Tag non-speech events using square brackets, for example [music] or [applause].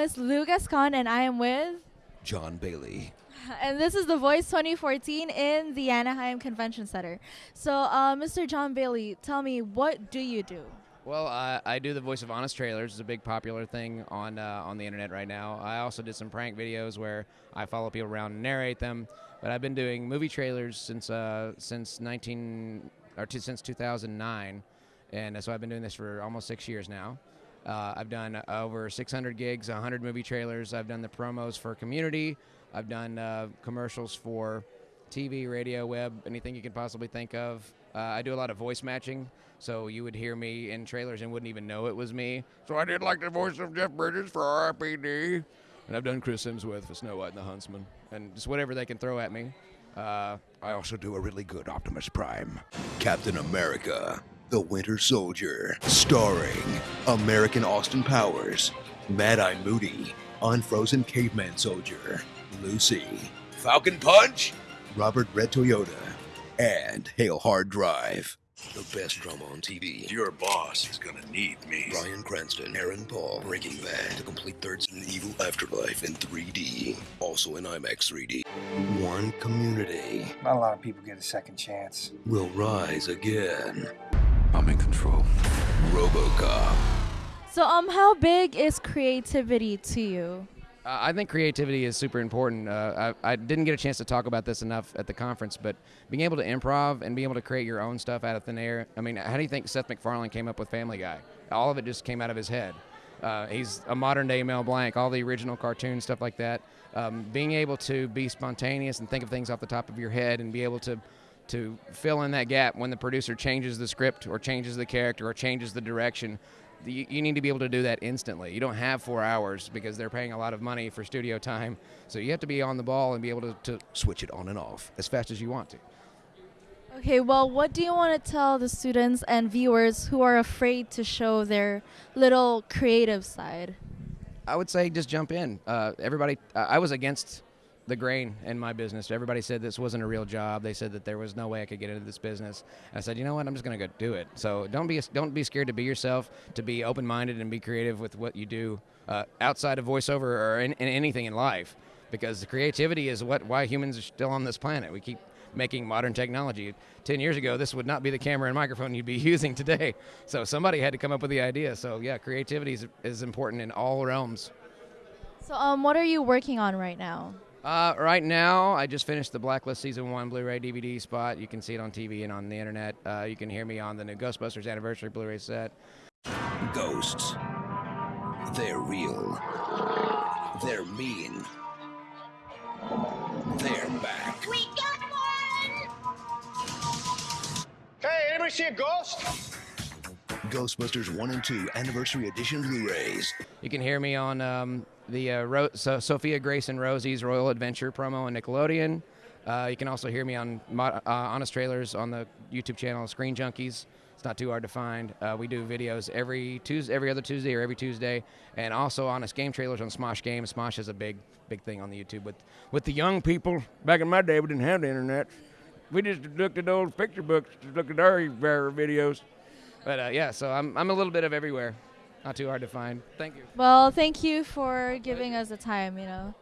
is Lucas Khan, and I am with. Jon Bailey. [laughs] And this is The Voice 2014 in the Anaheim Convention Center. So, uh, Mr. Jon Bailey, tell me, what do you do? Well, uh, I do the voice of Honest Trailers. It's a big popular thing on uh, on the internet right now. I also did some prank videos where I follow people around and narrate them. But I've been doing movie trailers since uh, since 19 or t- since 2009, and so I've been doing this for almost six years now. Uh, I've done over 600 gigs, 100 movie trailers. I've done the promos for Community. I've done uh, commercials for TV, radio, web, anything you can possibly think of. Uh, I do a lot of voice matching, so you would hear me in trailers and wouldn't even know it was me. So I did like the voice of Jeff Bridges for RIPD. And I've done Chris Hemsworth for Snow White and the Huntsman, and just whatever they can throw at me. Uh, I also do a really good Optimus Prime. Captain America, the Winter Soldier, starring American Austin Powers, Mad Eye Moody, Unfrozen Caveman Soldier, Lucy, Falcon Punch, Robert Red Toyota, and Hail Hard Drive. The best drama on TV. Your boss is gonna need me. Bryan Cranston, Aaron Paul, Breaking Bad, the complete third season Evil Afterlife in 3D, also in IMAX 3D. One community Not a lot of people get a second chance. will rise again. I'm in control. RoboCop. So, um, how big is creativity to you? Uh, I think creativity is super important. Uh, I, I didn't get a chance to talk about this enough at the conference, but being able to improv and being able to create your own stuff out of thin air. I mean, how do you think Seth MacFarlane came up with Family Guy? All of it just came out of his head. Uh, he's a modern day Mel Blanc, all the original cartoons, stuff like that. Um, being able to be spontaneous and think of things off the top of your head and be able to to fill in that gap when the producer changes the script or changes the character or changes the direction. You, you need to be able to do that instantly. You don't have four hours because they're paying a lot of money for studio time. So you have to be on the ball and be able to, to Switch it on and off. as fast as you want to. Okay, well, what do you want to tell the students and viewers who are afraid to show their little creative side? I would say just jump in. Uh, everybody, I was against the grain in my business. Everybody said this wasn't a real job. They said that there was no way I could get into this business. I said, you know what? I'm just going to go do it. So don't be don't be scared to be yourself. To be open-minded and be creative with what you do uh, outside of voiceover or in, in anything in life, because the creativity is what why humans are still on this planet. We keep making modern technology. Ten years ago, this would not be the camera and microphone you'd be [laughs] using today. So somebody had to come up with the idea. So yeah, creativity is, is important in all realms. So, um, what are you working on right now? Uh, right now, I just finished the Blacklist Season 1 Blu ray DVD spot. You can see it on TV and on the internet. Uh, you can hear me on the new Ghostbusters Anniversary Blu ray set. Ghosts. They're real. They're mean. They're back. We got one! Hey, anybody see a ghost? Ghostbusters 1 and 2 Anniversary Edition Blu-rays. You can hear me on um, the uh, Ro- so Sophia Grace and Rosie's Royal Adventure promo on Nickelodeon. Uh, you can also hear me on uh, Honest Trailers on the YouTube channel Screen Junkies. It's not too hard to find. Uh, we do videos every Tuesday, every other Tuesday or every Tuesday, and also Honest Game Trailers on Smosh Games. Smosh is a big, big thing on the YouTube with with the young people. Back in my day, we didn't have the internet. We just looked at old picture books, looked at our our videos. But uh, yeah, so I'm I'm a little bit of everywhere. Not too hard to find. Thank you. Well, thank you for giving us the time, you know.